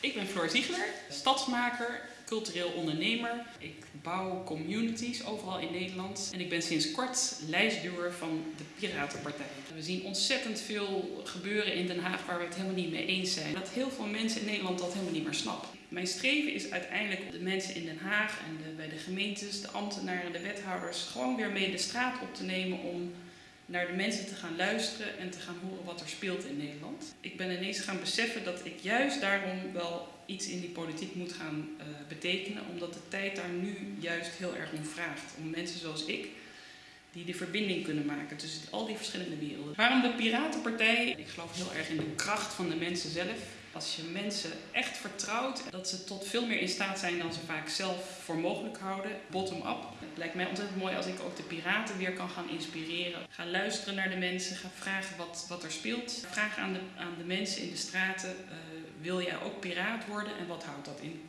Ik ben Floor Ziegler, stadsmaker, cultureel ondernemer. Ik bouw communities overal in Nederland. En ik ben sinds kort lijstduwer van de Piratenpartij. We zien ontzettend veel gebeuren in Den Haag waar we het helemaal niet mee eens zijn. Dat heel veel mensen in Nederland dat helemaal niet meer snappen. Mijn streven is uiteindelijk de mensen in Den Haag en de, bij de gemeentes, de ambtenaren, de wethouders gewoon weer mee de straat op te nemen om naar de mensen te gaan luisteren en te gaan horen wat er speelt in Nederland. Ik ben ineens gaan beseffen dat ik juist daarom wel iets in die politiek moet gaan uh, betekenen, omdat de tijd daar nu juist heel erg om vraagt. Om mensen zoals ik, die de verbinding kunnen maken tussen al die verschillende werelden. Waarom de Piratenpartij? Ik geloof heel erg in de kracht van de mensen zelf. Als je mensen echt vertrouwt, dat ze tot veel meer in staat zijn dan ze vaak zelf voor mogelijk houden, bottom-up. Het lijkt mij ontzettend mooi als ik ook de piraten weer kan gaan inspireren. Ga luisteren naar de mensen, ga vragen wat, wat er speelt. Vraag aan de, aan de mensen in de straten, uh, wil jij ook piraat worden en wat houdt dat in?